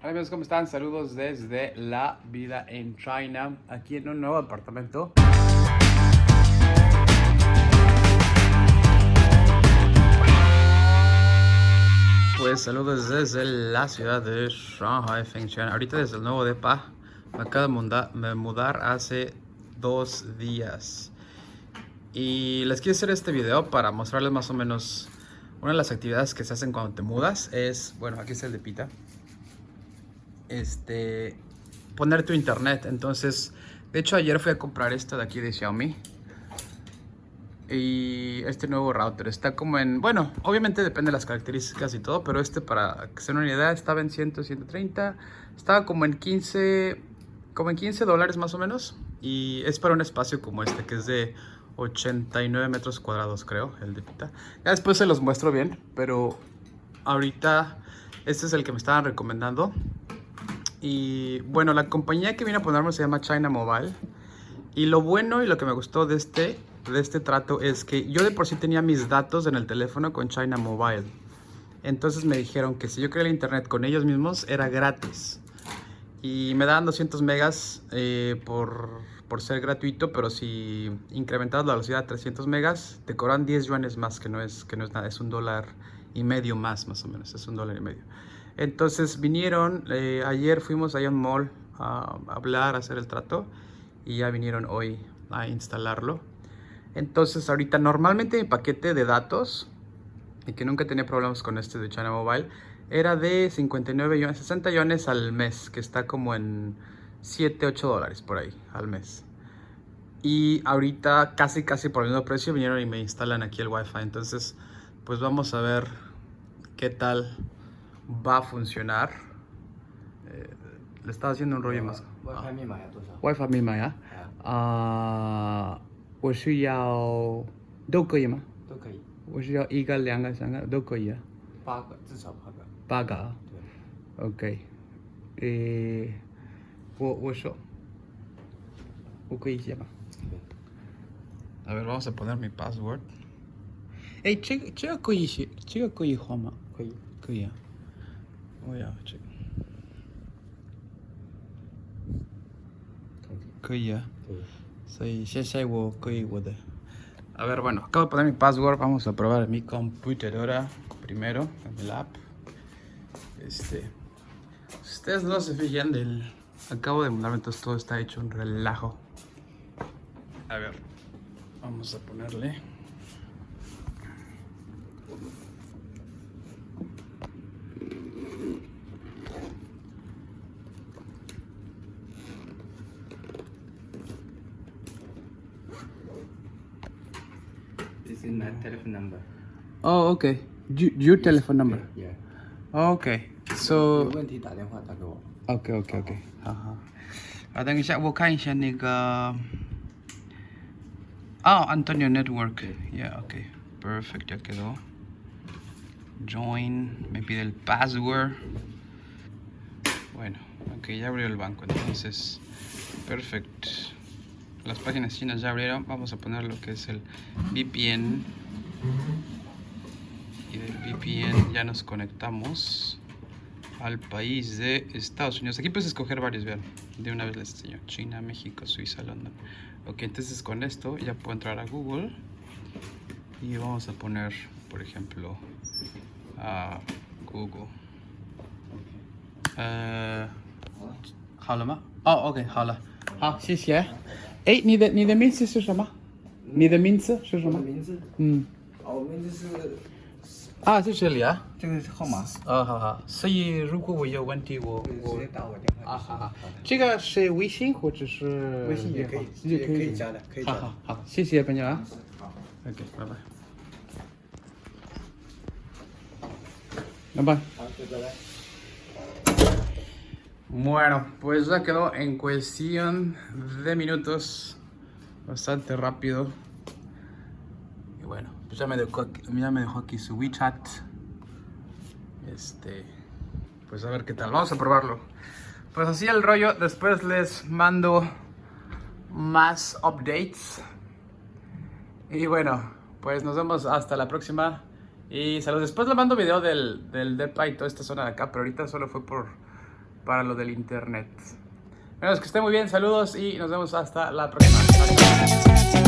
Hola amigos, ¿cómo están? Saludos desde la vida en China, aquí en un nuevo apartamento. Pues saludos desde la ciudad de Shanghai, Fengtian. Ahorita desde el nuevo depa, me acabo de mudar, hace dos días. Y les quiero hacer este video para mostrarles más o menos una de las actividades que se hacen cuando te mudas. Es, bueno, aquí está el de Pita este, poner tu internet. Entonces, de hecho ayer fui a comprar esto de aquí de Xiaomi. Y este nuevo router está como en, bueno, obviamente depende de las características y todo, pero este para que se una idea estaba en 100, 130, estaba como en 15, como en 15 dólares más o menos. Y es para un espacio como este que es de 89 metros cuadrados creo, el de Pita. Ya después se los muestro bien, pero ahorita este es el que me estaban recomendando. Y bueno, la compañía que vino a ponerme se llama China Mobile. Y lo bueno y lo que me gustó de este, de este trato es que yo de por sí tenía mis datos en el teléfono con China Mobile. Entonces me dijeron que si yo quería el internet con ellos mismos era gratis. Y me daban 200 megas eh, por, por, ser gratuito, pero si incrementas la velocidad a 300 megas, te cobran 10 yuanes más, que no, es, que no es nada, es un dólar y medio más, más o menos, es un dólar y medio. Entonces vinieron, eh, ayer fuimos a un mall a hablar, a hacer el trato y ya vinieron hoy a instalarlo. Entonces ahorita normalmente mi paquete de datos, y que nunca tenía problemas con este de China Mobile, era de 59 yuanes, 60 yuanes al mes, que está como en 7, 8 dólares por ahí al mes. Y ahorita casi casi por el mismo precio vinieron y me instalan aquí el wifi. Entonces pues vamos a ver qué tal va a funcionar. Eh, le estaba haciendo un rollo más. WiFi 密码要多少？ WiFi 密码呀？啊、我是要都可以吗？都可以，我是要一个、两个、三个都可以啊，八个至少八个。八个啊。对， OK，诶，我我说，我可以写吗？A ver, vamos a poner mi password. 哎，这个这个可以写，这个可以换吗？可以。可以啊。 我要这个。可以啊。可以。所以现在我可以我的。A ver, bueno, acabo de poner mi password. Vamos a probar en mi computadora primero, en el app. Este. Ustedes no se fijan del. Acabo de mudarme, entonces todo está hecho un relajo. A ver, vamos a ponerle. This is my telephone number. Oh, okay. You, your telephone number. Yeah. Okay. 有 So 问题打电话打给我。 OK OK OK，好好。啊，等一下，我看一下那个。哦，Antonio Network。Yeah, OK. Perfect, ya quedó. Join, me pide el password. Bueno, ok, ya abrió el banco, entonces. Perfect. Las páginas chinas ya abrieron. Vamos a poner lo que es el VPN. Y del VPN ya nos conectamos al país de Estados Unidos. Aquí puedes escoger varios, vean. De una vez les enseño. China, México, Suiza, London. Ok, entonces con esto ya puedo entrar a Google. Y vamos a poner, por ejemplo, a Google. Uh, 好了吗？哦，OK，好了，好，谢谢。 哎，你的你的名字是什么？你的名字是什么？名字，嗯，哦，我名字是啊，在这里啊。这个是号码，啊，好好。所以如果我有问题，我直我接打我电话。啊，好好，这个是微信或者是微信也可以也也可以加的可以加的好好好，谢谢朋友啊。好。OK，拜拜。拜拜。好，就拜拜。Bueno, pues ya quedó en cuestión de minutos, bastante rápido. Y bueno, pues ya me dejó aquí, ya me dejó aquí su WeChat. Este, pues a ver qué tal, vamos a probarlo. Pues así el rollo, después les mando más updates. Y bueno, pues nos vemos hasta la próxima. Y saludos. Después le mando video del, del DEPA y toda esta zona de acá, pero ahorita solo fue por para lo del internet. Bueno, que esté muy bien, saludos y nos vemos hasta la próxima.